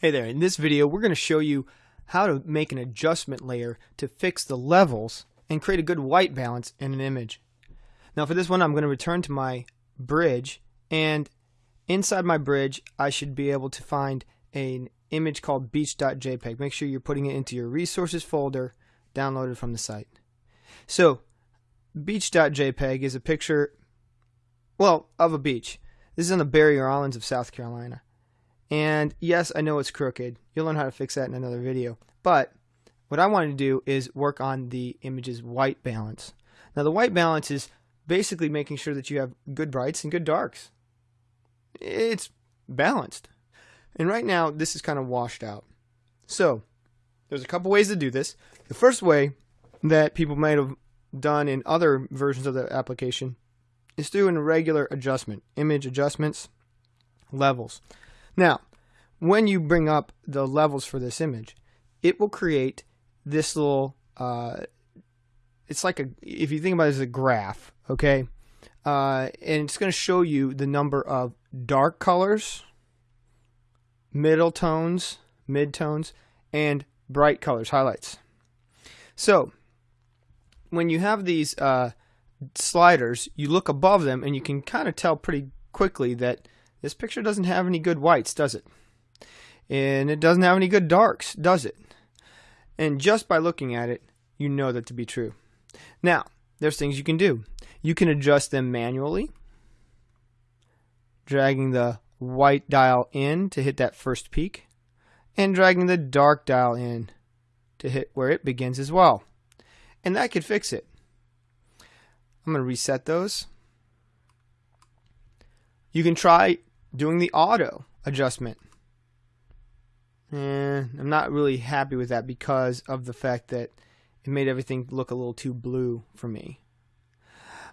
Hey there, in this video we're going to show you how to make an adjustment layer to fix the levels and create a good white balance in an image. Now for this one I'm going to return to my bridge and inside my bridge I should be able to find an image called beach.jpg. Make sure you're putting it into your resources folder downloaded from the site. So beach.jpg is a picture, well, of a beach. This is on the Barrier Islands of South Carolina. And yes, I know it's crooked. You'll learn how to fix that in another video. But what I wanted to do is work on the image's white balance. Now the white balance is basically making sure that you have good brights and good darks. It's balanced. And right now this is kind of washed out. So there's a couple ways to do this. The first way that people might have done in other versions of the application is through a regular adjustment, image adjustments, levels. Now, when you bring up the levels for this image, it will create this little, uh, it's like a, if you think about it as a graph, okay? Uh, and it's going to show you the number of dark colors, middle tones, mid tones, and bright colors, highlights. So, when you have these uh, sliders, you look above them and you can kind of tell pretty quickly that this picture doesn't have any good whites, does it? And it doesn't have any good darks, does it? And just by looking at it, you know that to be true. Now, there's things you can do. You can adjust them manually, dragging the white dial in to hit that first peak, and dragging the dark dial in to hit where it begins as well. And that could fix it. I'm going to reset those. You can try doing the auto adjustment. And I'm not really happy with that because of the fact that it made everything look a little too blue for me.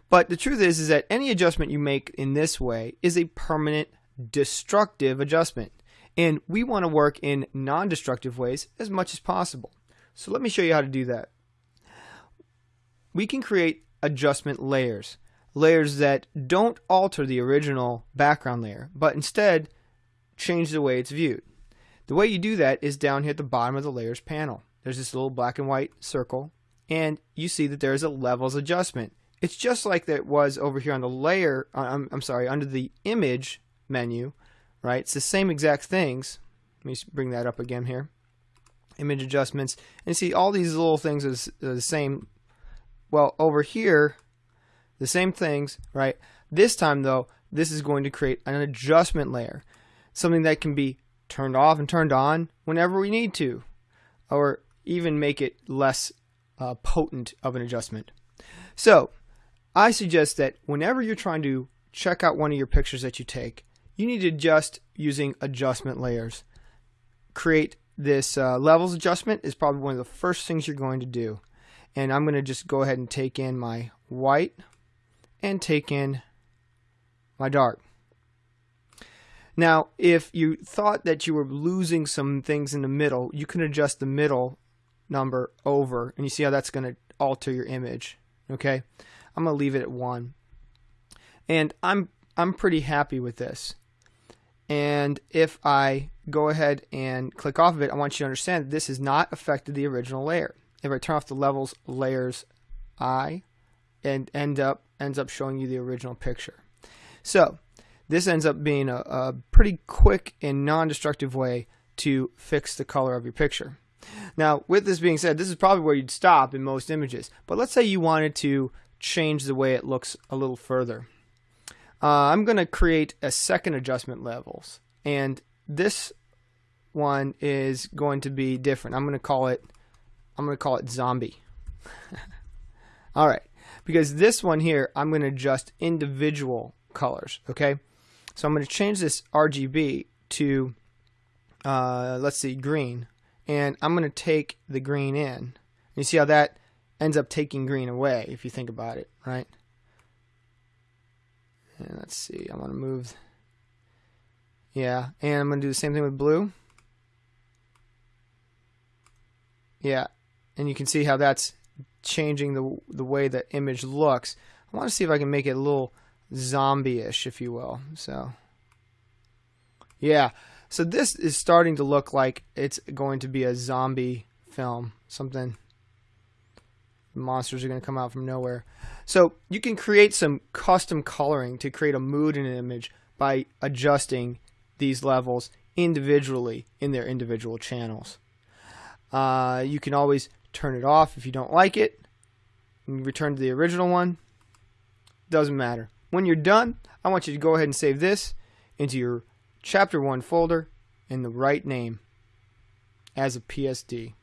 But the truth is, is that any adjustment you make in this way is a permanent destructive adjustment. And we want to work in non-destructive ways as much as possible. So let me show you how to do that. We can create adjustment layers layers that don't alter the original background layer, but instead change the way it's viewed. The way you do that is down here at the bottom of the layers panel. There's this little black and white circle, and you see that there's a levels adjustment. It's just like that was over here on the layer, uh, I'm, I'm sorry, under the image menu, right? It's the same exact things. Let me bring that up again here. Image adjustments. And see all these little things are the same. Well, over here, the same things, right? This time though, this is going to create an adjustment layer, something that can be turned off and turned on whenever we need to, or even make it less uh, potent of an adjustment. So I suggest that whenever you're trying to check out one of your pictures that you take, you need to adjust using adjustment layers. Create this uh, levels adjustment is probably one of the first things you're going to do. And I'm going to just go ahead and take in my white and take in my dark. Now, if you thought that you were losing some things in the middle, you can adjust the middle number over, and you see how that's going to alter your image. Okay, I'm going to leave it at one, and I'm I'm pretty happy with this. And if I go ahead and click off of it, I want you to understand that this has not affected the original layer. If I turn off the levels layers I and end up ends up showing you the original picture. So this ends up being a, a pretty quick and non-destructive way to fix the color of your picture. Now, with this being said, this is probably where you'd stop in most images. But let's say you wanted to change the way it looks a little further. Uh, I'm going to create a second adjustment levels. And this one is going to be different. I'm going to call it I'm going to call it zombie. All right because this one here, I'm going to adjust individual colors, okay? So I'm going to change this RGB to, uh, let's see, green, and I'm going to take the green in. You see how that ends up taking green away, if you think about it, right? And let's see, I want to move, yeah, and I'm going to do the same thing with blue. Yeah, and you can see how that's changing the the way the image looks. I want to see if I can make it a little zombie-ish, if you will. So, yeah. So this is starting to look like it's going to be a zombie film, something monsters are going to come out from nowhere. So you can create some custom coloring to create a mood in an image by adjusting these levels individually in their individual channels. Uh, you can always turn it off if you don't like it and return to the original one. Doesn't matter. When you're done, I want you to go ahead and save this into your chapter 1 folder in the right name as a PSD.